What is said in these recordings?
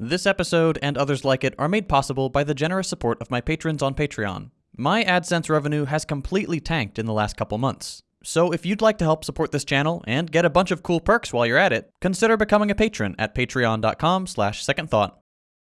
This episode and others like it are made possible by the generous support of my patrons on Patreon. My AdSense revenue has completely tanked in the last couple months. So if you'd like to help support this channel and get a bunch of cool perks while you're at it, consider becoming a patron at patreon.com slash secondthought.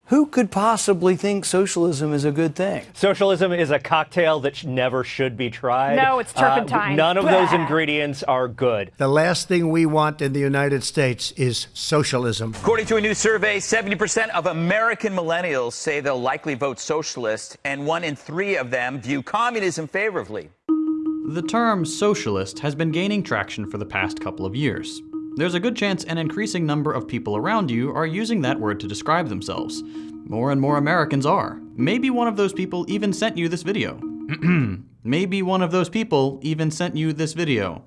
Who could possibly think socialism is a good thing? Socialism is a cocktail that sh- never should be tried. No, it's turpentine. Uh, none of those ingredients are good. The last thing we want in the United States is socialism. According to a new survey, 70% of American millennials say they'll likely vote socialist, and one in three of them view communism favorably. The term socialist has been gaining traction for the past couple of years. There's a good chance an increasing number of people around you are using that word to describe themselves. More and more Americans are. Maybe one of those people even sent you this video. Maybe one of those people even sent you this video.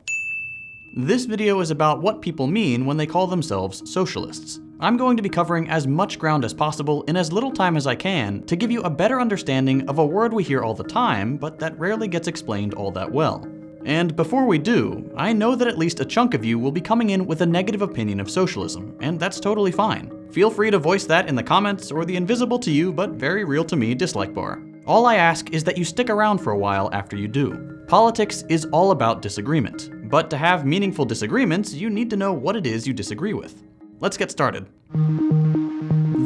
This video is about what people mean when they call themselves socialists. I'm going to be covering as much ground as possible in as little time as I can to give you a better understanding of a word we hear all the time, but that rarely gets explained all that well. And before we do, I know that at least a chunk of you will be coming in with a negative opinion of socialism, and that's totally fine. Feel free to voice that in the comments or the invisible to you but very real to me dislike bar. All I ask is that you stick around for a while after you do. Politics is all about disagreement, but to have meaningful disagreements, you need to know what it is you disagree with. Let's get started.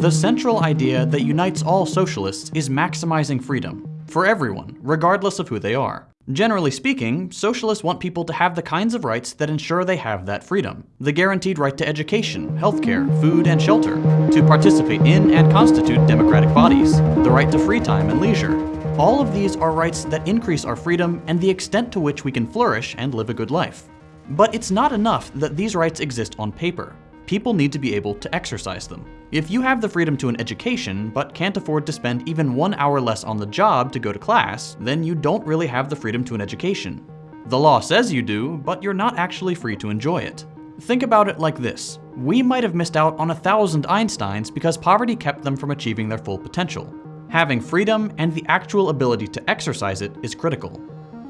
The central idea that unites all socialists is maximizing freedom for everyone, regardless of who they are. Generally speaking, socialists want people to have the kinds of rights that ensure they have that freedom. The guaranteed right to education, healthcare, food, and shelter, to participate in and constitute democratic bodies, the right to free time and leisure. All of these are rights that increase our freedom and the extent to which we can flourish and live a good life. But it's not enough that these rights exist on paper. People need to be able to exercise them. If you have the freedom to an education, but can't afford to spend even one hour less on the job to go to class, then you don't really have the freedom to an education. The law says you do, but you're not actually free to enjoy it. Think about it like this. We might have missed out on a thousand Einsteins because poverty kept them from achieving their full potential. Having freedom and the actual ability to exercise it is critical.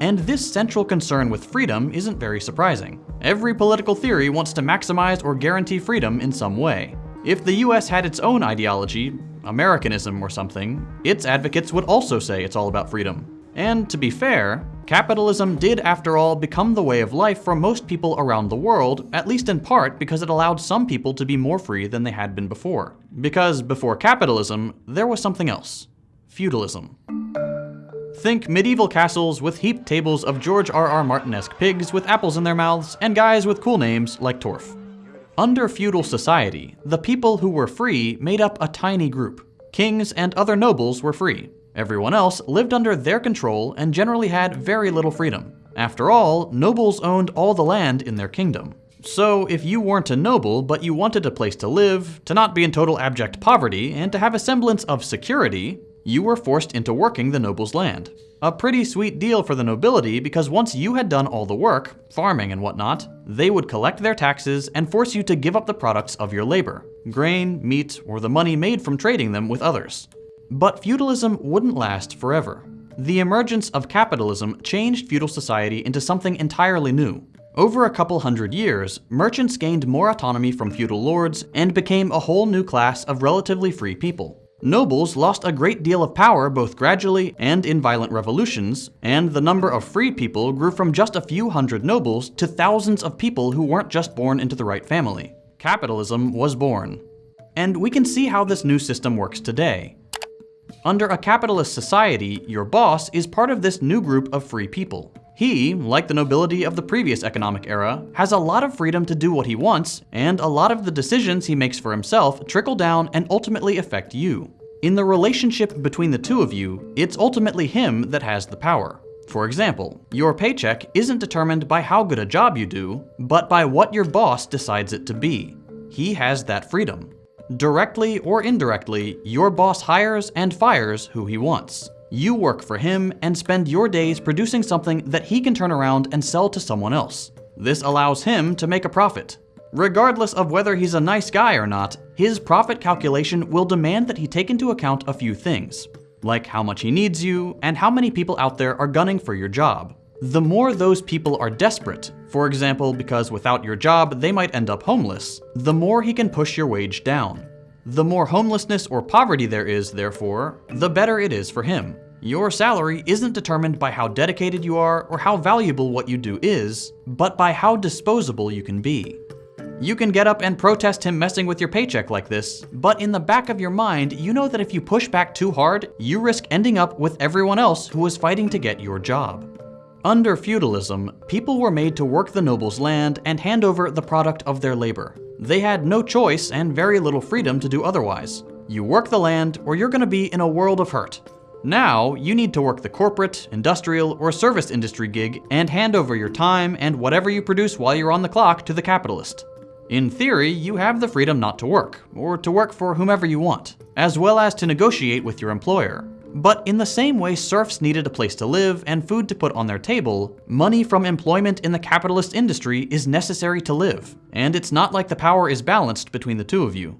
And this central concern with freedom isn't very surprising. Every political theory wants to maximize or guarantee freedom in some way. If the US had its own ideology, Americanism or something, its advocates would also say it's all about freedom. And to be fair, capitalism did after all become the way of life for most people around the world, at least in part because it allowed some people to be more free than they had been before. Because before capitalism, there was something else. Feudalism. Think medieval castles with heaped tables of George R. R. Martin-esque pigs with apples in their mouths and guys with cool names like Torf. Under feudal society, the people who were free made up a tiny group. Kings and other nobles were free. Everyone else lived under their control and generally had very little freedom. After all, nobles owned all the land in their kingdom. So if you weren't a noble, but you wanted a place to live, to not be in total abject poverty, and to have a semblance of security, you were forced into working the noble's land. A pretty sweet deal for the nobility because once you had done all the work, farming and whatnot, they would collect their taxes and force you to give up the products of your labor grain, meat, or the money made from trading them with others. But feudalism wouldn't last forever. The emergence of capitalism changed feudal society into something entirely new. Over a couple hundred years, merchants gained more autonomy from feudal lords and became a whole new class of relatively free people. Nobles lost a great deal of power both gradually and in violent revolutions, and the number of free people grew from just a few hundred nobles to thousands of people who weren't just born into the right family. Capitalism was born. And we can see how this new system works today. Under a capitalist society, your boss is part of this new group of free people. He, like the nobility of the previous economic era, has a lot of freedom to do what he wants, and a lot of the decisions he makes for himself trickle down and ultimately affect you. In the relationship between the two of you, it's ultimately him that has the power. For example, your paycheck isn't determined by how good a job you do, but by what your boss decides it to be. He has that freedom. Directly or indirectly, your boss hires and fires who he wants. You work for him and spend your days producing something that he can turn around and sell to someone else. This allows him to make a profit. Regardless of whether he's a nice guy or not, his profit calculation will demand that he take into account a few things, like how much he needs you and how many people out there are gunning for your job. The more those people are desperate, for example because without your job they might end up homeless, the more he can push your wage down. The more homelessness or poverty there is, therefore, the better it is for him. Your salary isn't determined by how dedicated you are or how valuable what you do is, but by how disposable you can be. You can get up and protest him messing with your paycheck like this, but in the back of your mind, you know that if you push back too hard, you risk ending up with everyone else who was fighting to get your job. Under feudalism, people were made to work the noble's land and hand over the product of their labor. They had no choice and very little freedom to do otherwise. You work the land, or you're gonna be in a world of hurt. Now, you need to work the corporate, industrial, or service industry gig and hand over your time and whatever you produce while you're on the clock to the capitalist. In theory, you have the freedom not to work, or to work for whomever you want, as well as to negotiate with your employer. But in the same way serfs needed a place to live and food to put on their table, money from employment in the capitalist industry is necessary to live, and it's not like the power is balanced between the two of you.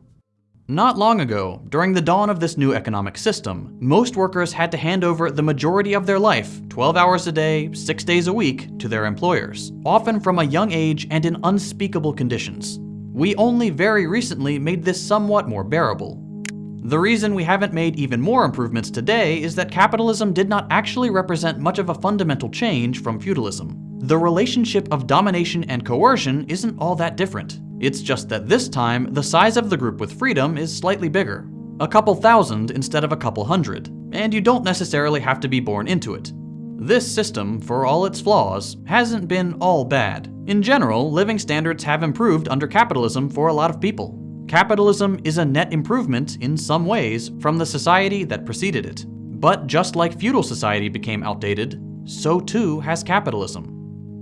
Not long ago, during the dawn of this new economic system, most workers had to hand over the majority of their life, 12 hours a day, 6 days a week, to their employers, often from a young age and in unspeakable conditions. We only very recently made this somewhat more bearable. The reason we haven't made even more improvements today is that capitalism did not actually represent much of a fundamental change from feudalism. The relationship of domination and coercion isn't all that different. It's just that this time, the size of the group with freedom is slightly bigger. A couple thousand instead of a couple hundred, and you don't necessarily have to be born into it. This system, for all its flaws, hasn't been all bad. In general, living standards have improved under capitalism for a lot of people. Capitalism is a net improvement, in some ways, from the society that preceded it. But just like feudal society became outdated, so too has capitalism.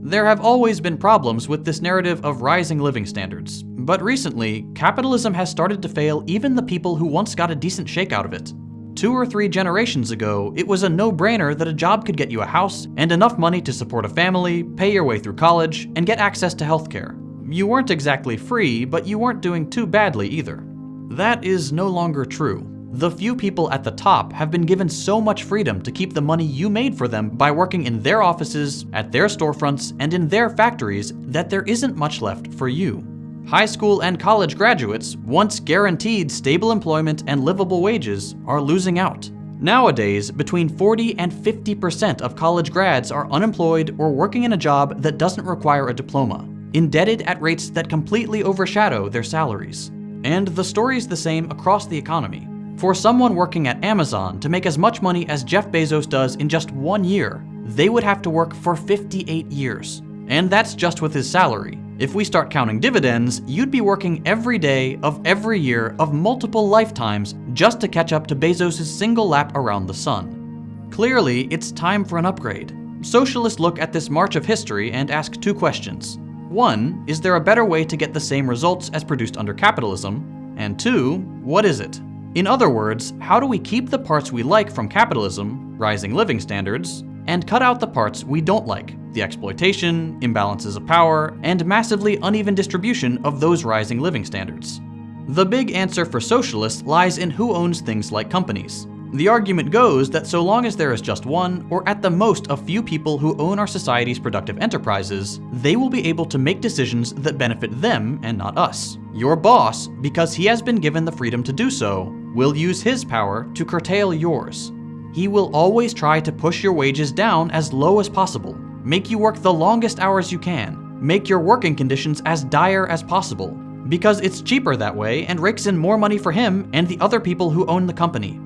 There have always been problems with this narrative of rising living standards, but recently, capitalism has started to fail even the people who once got a decent shake out of it. Two or three generations ago, it was a no-brainer that a job could get you a house and enough money to support a family, pay your way through college, and get access to healthcare. You weren't exactly free, but you weren't doing too badly either. That is no longer true. The few people at the top have been given so much freedom to keep the money you made for them by working in their offices, at their storefronts, and in their factories that there isn't much left for you. High school and college graduates, once guaranteed stable employment and livable wages, are losing out. Nowadays, between 40 and 50% of college grads are unemployed or working in a job that doesn't require a diploma, indebted at rates that completely overshadow their salaries. And the story's the same across the economy. For someone working at Amazon to make as much money as Jeff Bezos does in just one year, they would have to work for 58 years. And that's just with his salary. If we start counting dividends, you'd be working every day of every year of multiple lifetimes just to catch up to Bezos' single lap around the sun. Clearly, it's time for an upgrade. Socialists look at this march of history and ask two questions. One, is there a better way to get the same results as produced under capitalism? And two, what is it? In other words, how do we keep the parts we like from capitalism, rising living standards, and cut out the parts we don't like, the exploitation, imbalances of power, and massively uneven distribution of those rising living standards? The big answer for socialists lies in who owns things like companies. The argument goes that so long as there is just one, or at the most a few people who own our society's productive enterprises, they will be able to make decisions that benefit them and not us. Your boss, because he has been given the freedom to do so, will use his power to curtail yours. He will always try to push your wages down as low as possible, make you work the longest hours you can, make your working conditions as dire as possible, because it's cheaper that way and rakes in more money for him and the other people who own the company.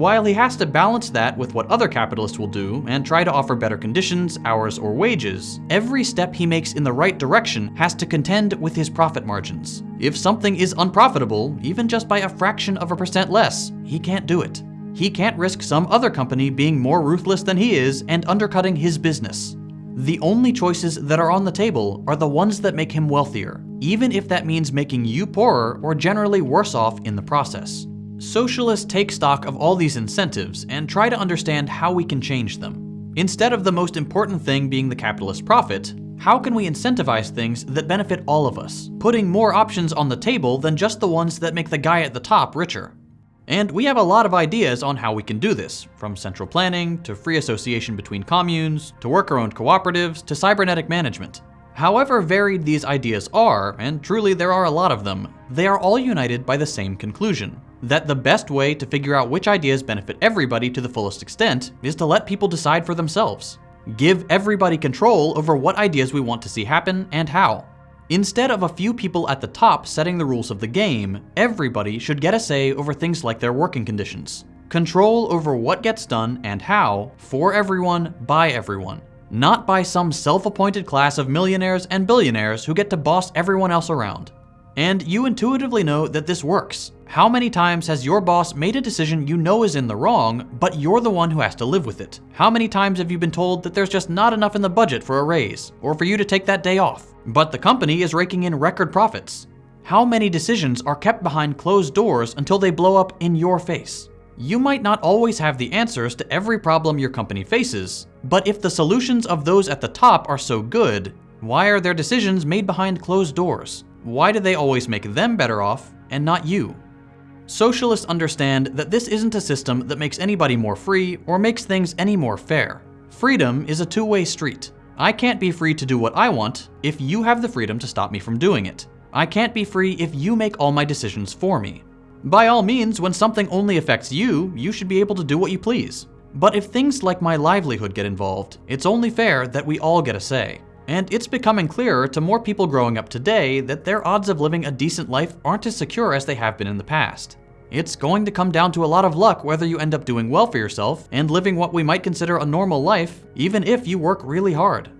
While he has to balance that with what other capitalists will do and try to offer better conditions, hours, or wages, every step he makes in the right direction has to contend with his profit margins. If something is unprofitable, even just by a fraction of a percent less, he can't do it. He can't risk some other company being more ruthless than he is and undercutting his business. The only choices that are on the table are the ones that make him wealthier, even if that means making you poorer or generally worse off in the process. Socialists take stock of all these incentives and try to understand how we can change them. Instead of the most important thing being the capitalist profit, how can we incentivize things that benefit all of us, putting more options on the table than just the ones that make the guy at the top richer? And we have a lot of ideas on how we can do this, from central planning, to free association between communes, to worker-owned cooperatives, to cybernetic management. However varied these ideas are, and truly there are a lot of them, they are all united by the same conclusion that the best way to figure out which ideas benefit everybody to the fullest extent is to let people decide for themselves. Give everybody control over what ideas we want to see happen and how. Instead of a few people at the top setting the rules of the game, everybody should get a say over things like their working conditions. Control over what gets done and how, for everyone, by everyone. Not by some self-appointed class of millionaires and billionaires who get to boss everyone else around. And you intuitively know that this works. How many times has your boss made a decision you know is in the wrong, but you're the one who has to live with it? How many times have you been told that there's just not enough in the budget for a raise, or for you to take that day off, but the company is raking in record profits? How many decisions are kept behind closed doors until they blow up in your face? You might not always have the answers to every problem your company faces, but if the solutions of those at the top are so good, why are their decisions made behind closed doors? Why do they always make them better off and not you? Socialists understand that this isn't a system that makes anybody more free or makes things any more fair. Freedom is a two-way street. I can't be free to do what I want if you have the freedom to stop me from doing it. I can't be free if you make all my decisions for me. By all means, when something only affects you, you should be able to do what you please. But if things like my livelihood get involved, it's only fair that we all get a say. And it's becoming clearer to more people growing up today that their odds of living a decent life aren't as secure as they have been in the past. It's going to come down to a lot of luck whether you end up doing well for yourself and living what we might consider a normal life, even if you work really hard.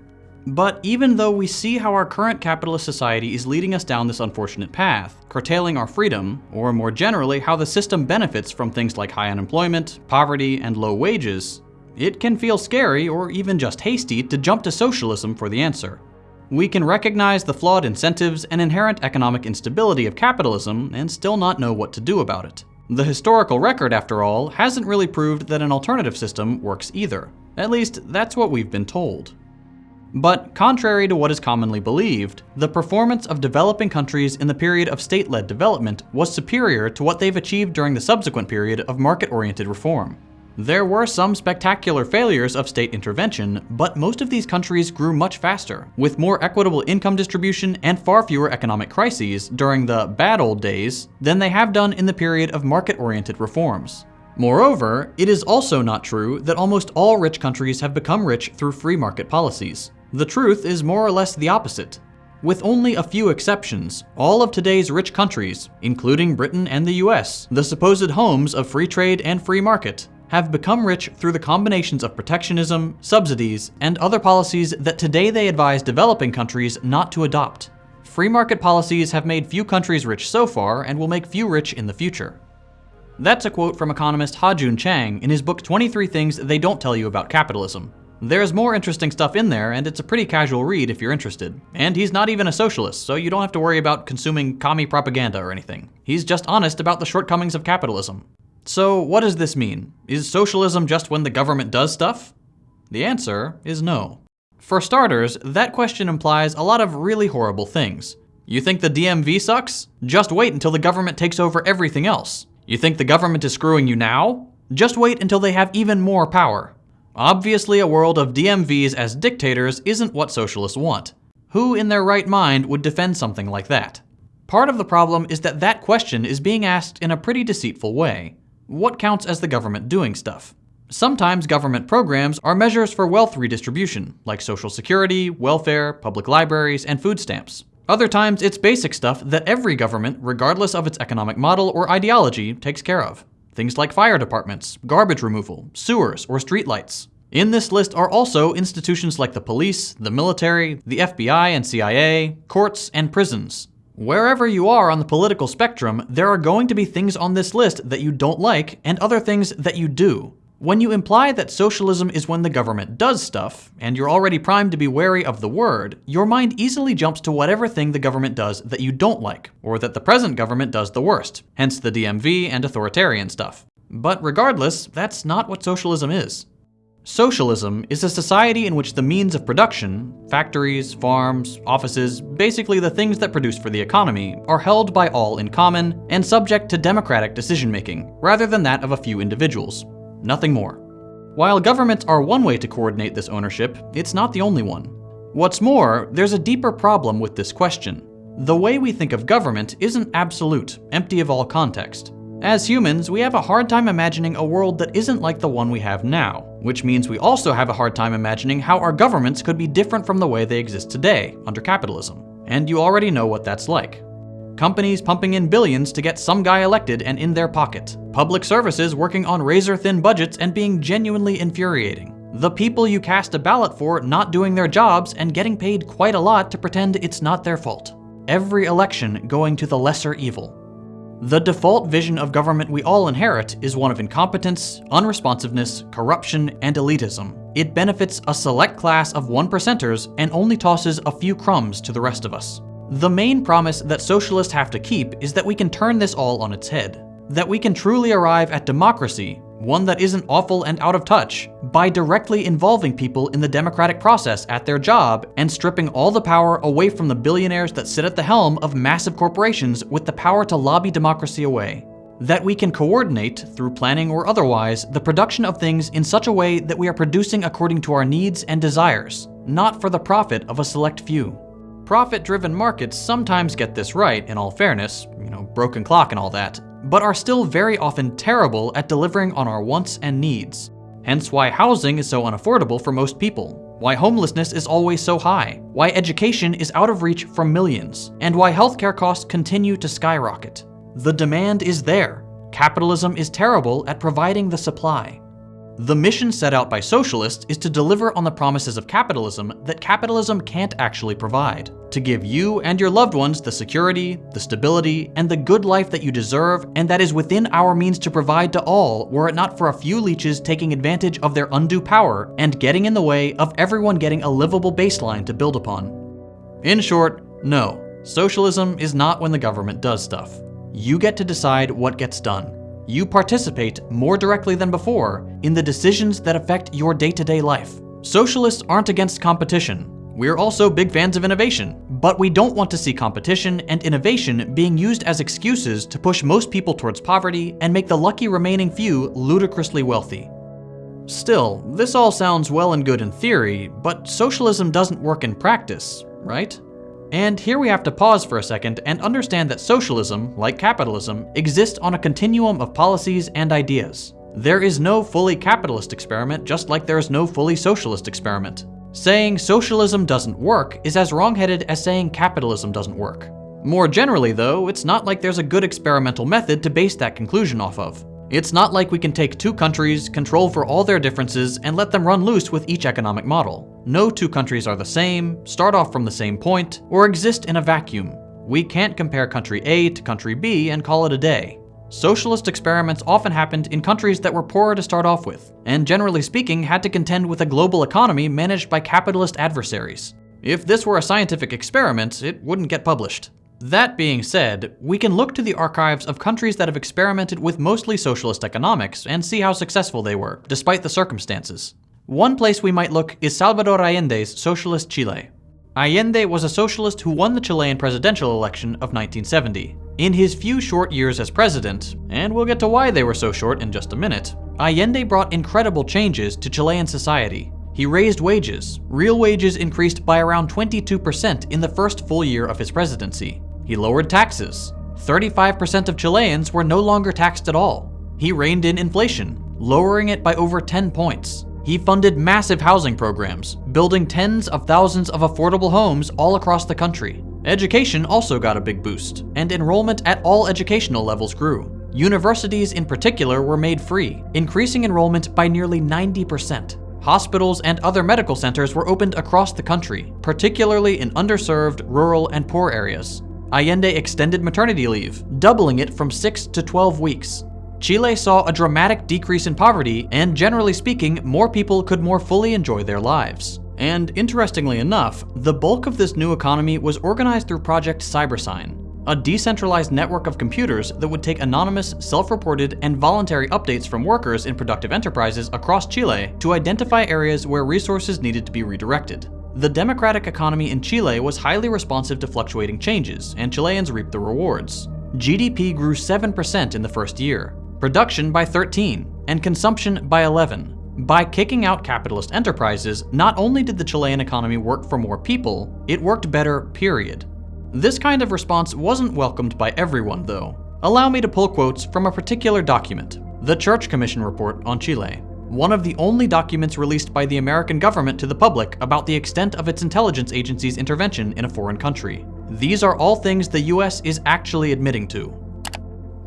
But even though we see how our current capitalist society is leading us down this unfortunate path, curtailing our freedom, or more generally, how the system benefits from things like high unemployment, poverty, and low wages, it can feel scary or even just hasty to jump to socialism for the answer. We can recognize the flawed incentives and inherent economic instability of capitalism and still not know what to do about it. The historical record, after all, hasn't really proved that an alternative system works either. At least, that's what we've been told. But contrary to what is commonly believed, the performance of developing countries in the period of state-led development was superior to what they've achieved during the subsequent period of market-oriented reform. There were some spectacular failures of state intervention, but most of these countries grew much faster, with more equitable income distribution and far fewer economic crises during the bad old days than they have done in the period of market-oriented reforms. Moreover, it is also not true that almost all rich countries have become rich through free market policies. The truth is more or less the opposite. With only a few exceptions, all of today's rich countries, including Britain and the US, the supposed homes of free trade and free market, have become rich through the combinations of protectionism, subsidies, and other policies that today they advise developing countries not to adopt. Free market policies have made few countries rich so far and will make few rich in the future. That's a quote from economist Ha-Joon Chang in his book 23 Things They Don't Tell You About Capitalism. There's more interesting stuff in there, and it's a pretty casual read if you're interested. And he's not even a socialist, so you don't have to worry about consuming commie propaganda or anything. He's just honest about the shortcomings of capitalism. So what does this mean? Is socialism just when the government does stuff? The answer is no. For starters, that question implies a lot of really horrible things. You think the DMV sucks? Just wait until the government takes over everything else. You think the government is screwing you now? Just wait until they have even more power. Obviously, a world of DMVs as dictators isn't what socialists want. Who in their right mind would defend something like that? Part of the problem is that that question is being asked in a pretty deceitful way what counts as the government doing stuff. Sometimes government programs are measures for wealth redistribution, like social security, welfare, public libraries, and food stamps. Other times it's basic stuff that every government, regardless of its economic model or ideology, takes care of. Things like fire departments, garbage removal, sewers, or streetlights. In this list are also institutions like the police, the military, the FBI and CIA, courts, and prisons, Wherever you are on the political spectrum, there are going to be things on this list that you don't like and other things that you do. When you imply that socialism is when the government does stuff, and you're already primed to be wary of the word, your mind easily jumps to whatever thing the government does that you don't like, or that the present government does the worst, hence the DMV and authoritarian stuff. But regardless, that's not what socialism is. Socialism is a society in which the means of production, factories, farms, offices, basically the things that produce for the economy, are held by all in common and subject to democratic decision-making, rather than that of a few individuals. Nothing more. While governments are one way to coordinate this ownership, it's not the only one. What's more, there's a deeper problem with this question. The way we think of government isn't absolute, empty of all context. As humans, we have a hard time imagining a world that isn't like the one we have now, which means we also have a hard time imagining how our governments could be different from the way they exist today, under capitalism. And you already know what that's like. Companies pumping in billions to get some guy elected and in their pocket. Public services working on razor thin budgets and being genuinely infuriating. The people you cast a ballot for not doing their jobs and getting paid quite a lot to pretend it's not their fault. Every election going to the lesser evil. The default vision of government we all inherit is one of incompetence, unresponsiveness, corruption, and elitism. It benefits a select class of one percenters and only tosses a few crumbs to the rest of us. The main promise that socialists have to keep is that we can turn this all on its head. That we can truly arrive at democracy one that isn't awful and out of touch, by directly involving people in the democratic process at their job and stripping all the power away from the billionaires that sit at the helm of massive corporations with the power to lobby democracy away. That we can coordinate, through planning or otherwise, the production of things in such a way that we are producing according to our needs and desires, not for the profit of a select few. Profit-driven markets sometimes get this right, in all fairness, you know, broken clock and all that, but are still very often terrible at delivering on our wants and needs. Hence why housing is so unaffordable for most people, why homelessness is always so high, why education is out of reach for millions, and why healthcare costs continue to skyrocket. The demand is there. Capitalism is terrible at providing the supply. The mission set out by socialists is to deliver on the promises of capitalism that capitalism can't actually provide. To give you and your loved ones the security, the stability, and the good life that you deserve and that is within our means to provide to all were it not for a few leeches taking advantage of their undue power and getting in the way of everyone getting a livable baseline to build upon. In short, no, socialism is not when the government does stuff. You get to decide what gets done you participate more directly than before in the decisions that affect your day-to-day life. Socialists aren't against competition. We're also big fans of innovation, but we don't want to see competition and innovation being used as excuses to push most people towards poverty and make the lucky remaining few ludicrously wealthy. Still, this all sounds well and good in theory, but socialism doesn't work in practice, right? And here we have to pause for a second and understand that socialism, like capitalism, exists on a continuum of policies and ideas. There is no fully capitalist experiment just like there is no fully socialist experiment. Saying socialism doesn't work is as wrongheaded as saying capitalism doesn't work. More generally though, it's not like there's a good experimental method to base that conclusion off of. It's not like we can take two countries, control for all their differences, and let them run loose with each economic model. No two countries are the same, start off from the same point, or exist in a vacuum. We can't compare country A to country B and call it a day. Socialist experiments often happened in countries that were poorer to start off with, and generally speaking had to contend with a global economy managed by capitalist adversaries. If this were a scientific experiment, it wouldn't get published. That being said, we can look to the archives of countries that have experimented with mostly socialist economics and see how successful they were, despite the circumstances. One place we might look is Salvador Allende's socialist Chile. Allende was a socialist who won the Chilean presidential election of 1970. In his few short years as president, and we'll get to why they were so short in just a minute, Allende brought incredible changes to Chilean society. He raised wages. Real wages increased by around 22% in the first full year of his presidency. He lowered taxes. 35% of Chileans were no longer taxed at all. He reined in inflation, lowering it by over 10 points. He funded massive housing programs, building tens of thousands of affordable homes all across the country. Education also got a big boost, and enrollment at all educational levels grew. Universities in particular were made free, increasing enrollment by nearly 90%. Hospitals and other medical centers were opened across the country, particularly in underserved, rural, and poor areas. Allende extended maternity leave, doubling it from 6 to 12 weeks. Chile saw a dramatic decrease in poverty, and generally speaking, more people could more fully enjoy their lives. And interestingly enough, the bulk of this new economy was organized through Project Cybersyn, a decentralized network of computers that would take anonymous, self-reported, and voluntary updates from workers in productive enterprises across Chile to identify areas where resources needed to be redirected. The democratic economy in Chile was highly responsive to fluctuating changes, and Chileans reaped the rewards. GDP grew 7% in the first year, production by 13, and consumption by 11. By kicking out capitalist enterprises, not only did the Chilean economy work for more people, it worked better, period. This kind of response wasn't welcomed by everyone, though. Allow me to pull quotes from a particular document, the Church Commission Report on Chile, one of the only documents released by the American government to the public about the extent of its intelligence agency's intervention in a foreign country. These are all things the US is actually admitting to.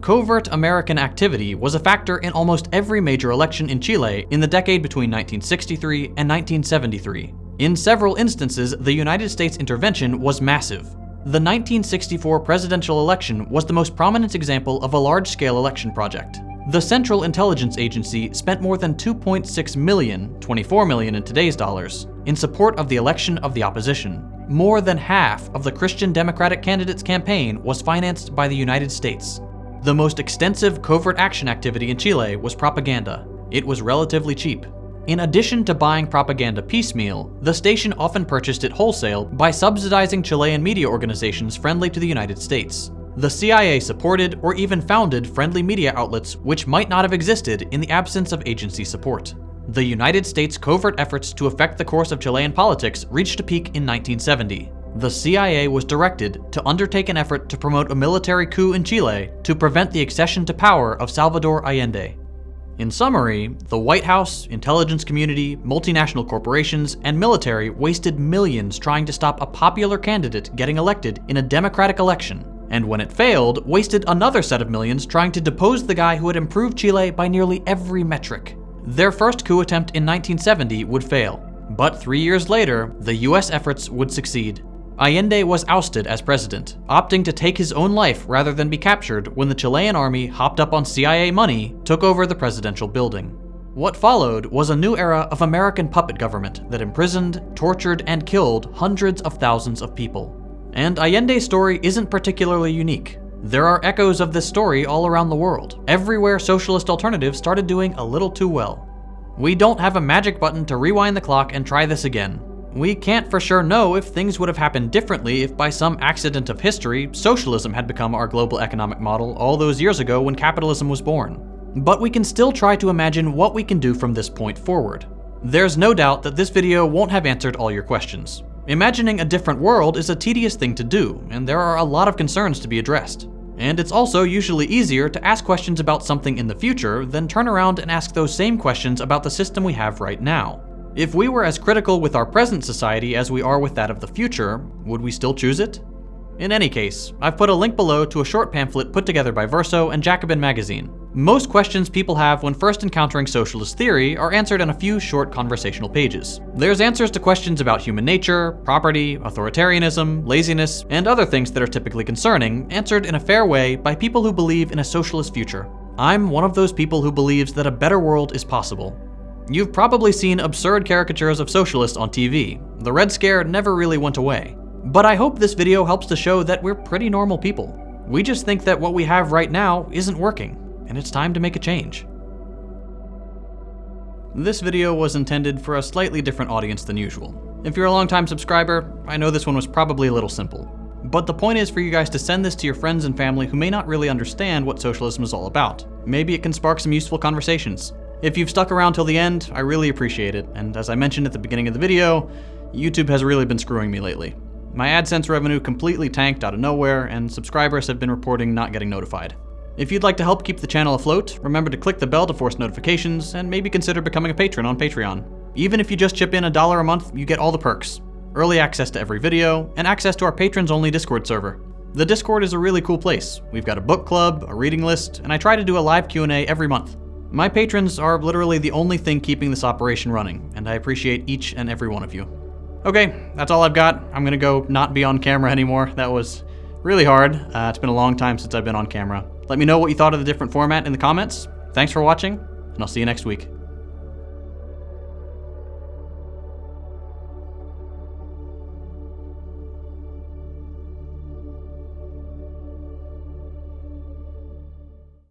Covert American activity was a factor in almost every major election in Chile in the decade between 1963 and 1973. In several instances, the United States intervention was massive. The 1964 presidential election was the most prominent example of a large-scale election project. The Central Intelligence Agency spent more than 2.6 million, 24 million in today's dollars, in support of the election of the opposition. More than half of the Christian Democratic candidate's campaign was financed by the United States. The most extensive covert action activity in Chile was propaganda. It was relatively cheap. In addition to buying propaganda piecemeal, the station often purchased it wholesale by subsidizing Chilean media organizations friendly to the United States. The CIA supported or even founded friendly media outlets which might not have existed in the absence of agency support. The United States' covert efforts to affect the course of Chilean politics reached a peak in 1970 the CIA was directed to undertake an effort to promote a military coup in Chile to prevent the accession to power of Salvador Allende. In summary, the White House, intelligence community, multinational corporations, and military wasted millions trying to stop a popular candidate getting elected in a democratic election, and when it failed, wasted another set of millions trying to depose the guy who had improved Chile by nearly every metric. Their first coup attempt in 1970 would fail, but three years later, the US efforts would succeed. Allende was ousted as president, opting to take his own life rather than be captured when the Chilean army hopped up on CIA money, took over the presidential building. What followed was a new era of American puppet government that imprisoned, tortured, and killed hundreds of thousands of people. And Allende's story isn't particularly unique. There are echoes of this story all around the world, everywhere socialist alternatives started doing a little too well. We don't have a magic button to rewind the clock and try this again, we can't for sure know if things would have happened differently if by some accident of history, socialism had become our global economic model all those years ago when capitalism was born. But we can still try to imagine what we can do from this point forward. There's no doubt that this video won't have answered all your questions. Imagining a different world is a tedious thing to do, and there are a lot of concerns to be addressed. And it's also usually easier to ask questions about something in the future than turn around and ask those same questions about the system we have right now. If we were as critical with our present society as we are with that of the future, would we still choose it? In any case, I've put a link below to a short pamphlet put together by Verso and Jacobin magazine. Most questions people have when first encountering socialist theory are answered in a few short conversational pages. There's answers to questions about human nature, property, authoritarianism, laziness, and other things that are typically concerning, answered in a fair way by people who believe in a socialist future. I'm one of those people who believes that a better world is possible, You've probably seen absurd caricatures of socialists on TV. The Red Scare never really went away. But I hope this video helps to show that we're pretty normal people. We just think that what we have right now isn't working, and it's time to make a change. This video was intended for a slightly different audience than usual. If you're a longtime subscriber, I know this one was probably a little simple. But the point is for you guys to send this to your friends and family who may not really understand what socialism is all about. Maybe it can spark some useful conversations. If you've stuck around till the end, I really appreciate it, and as I mentioned at the beginning of the video, YouTube has really been screwing me lately. My AdSense revenue completely tanked out of nowhere, and subscribers have been reporting not getting notified. If you'd like to help keep the channel afloat, remember to click the bell to force notifications, and maybe consider becoming a patron on Patreon. Even if you just chip in a dollar a month, you get all the perks. Early access to every video, and access to our patrons-only Discord server. The Discord is a really cool place. We've got a book club, a reading list, and I try to do a live Q&A every month. My patrons are literally the only thing keeping this operation running, and I appreciate each and every one of you. Okay, that's all I've got. I'm gonna go not be on camera anymore. That was really hard. Uh, it's been a long time since I've been on camera. Let me know what you thought of the different format in the comments. Thanks for watching, and I'll see you next week.